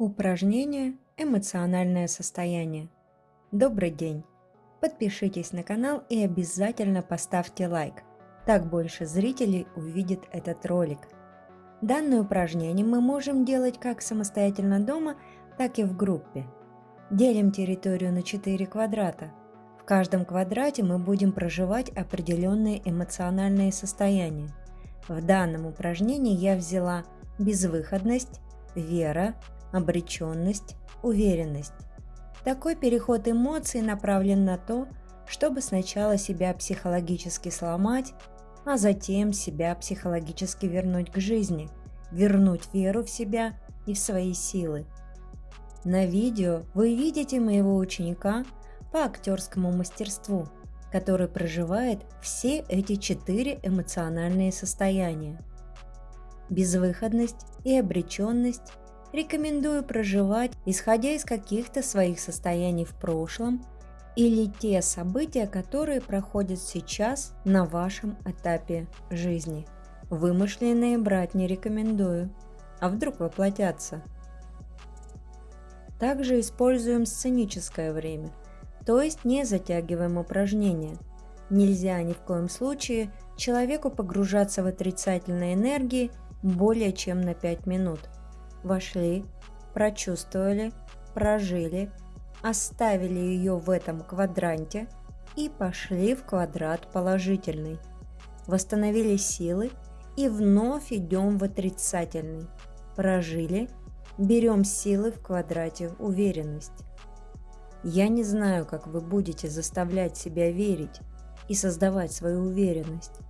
Упражнение «Эмоциональное состояние». Добрый день! Подпишитесь на канал и обязательно поставьте лайк. Так больше зрителей увидит этот ролик. Данное упражнение мы можем делать как самостоятельно дома, так и в группе. Делим территорию на 4 квадрата. В каждом квадрате мы будем проживать определенные эмоциональные состояния. В данном упражнении я взяла безвыходность, вера, обреченность, уверенность. Такой переход эмоций направлен на то, чтобы сначала себя психологически сломать, а затем себя психологически вернуть к жизни, вернуть веру в себя и в свои силы. На видео вы видите моего ученика по актерскому мастерству, который проживает все эти четыре эмоциональные состояния. Безвыходность и обреченность рекомендую проживать, исходя из каких-то своих состояний в прошлом или те события, которые проходят сейчас на вашем этапе жизни. Вымышленные брать не рекомендую, а вдруг воплотятся. Также используем сценическое время, то есть не затягиваем упражнения. Нельзя ни в коем случае человеку погружаться в отрицательные энергии более чем на 5 минут – вошли, прочувствовали, прожили, оставили ее в этом квадранте и пошли в квадрат положительный. Восстановили силы и вновь идем в отрицательный. Прожили, берем силы в квадрате уверенность. Я не знаю, как вы будете заставлять себя верить и создавать свою уверенность,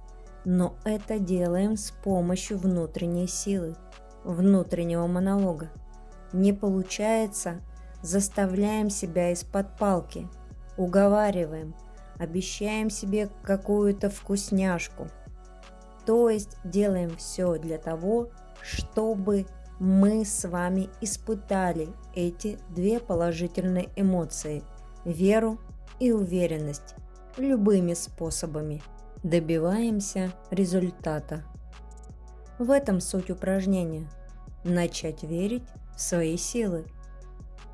но это делаем с помощью внутренней силы внутреннего монолога. Не получается, заставляем себя из-под палки, уговариваем, обещаем себе какую-то вкусняшку. То есть делаем все для того, чтобы мы с вами испытали эти две положительные эмоции – веру и уверенность любыми способами. Добиваемся результата. В этом суть упражнения – начать верить в свои силы.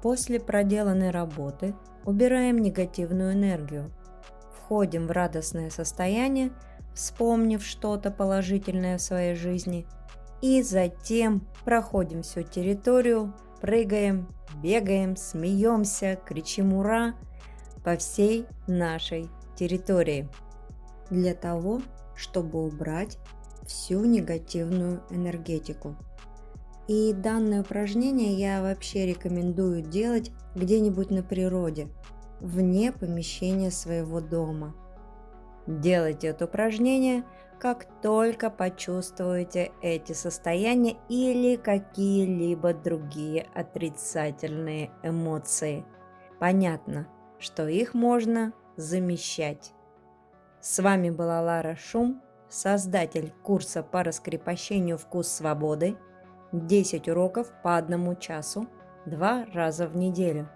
После проделанной работы убираем негативную энергию, входим в радостное состояние, вспомнив что-то положительное в своей жизни, и затем проходим всю территорию, прыгаем, бегаем, смеемся, кричим «Ура!» по всей нашей территории. Для того, чтобы убрать всю негативную энергетику. И данное упражнение я вообще рекомендую делать где-нибудь на природе, вне помещения своего дома. Делайте это упражнение, как только почувствуете эти состояния или какие-либо другие отрицательные эмоции. Понятно, что их можно замещать. С вами была Лара Шум создатель курса по раскрепощению «Вкус свободы», 10 уроков по одному часу, два раза в неделю.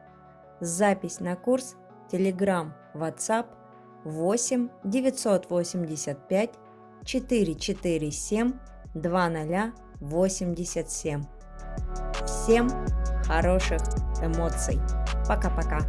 Запись на курс Telegram, WhatsApp 8 985 447 2087. Всем хороших эмоций. Пока-пока.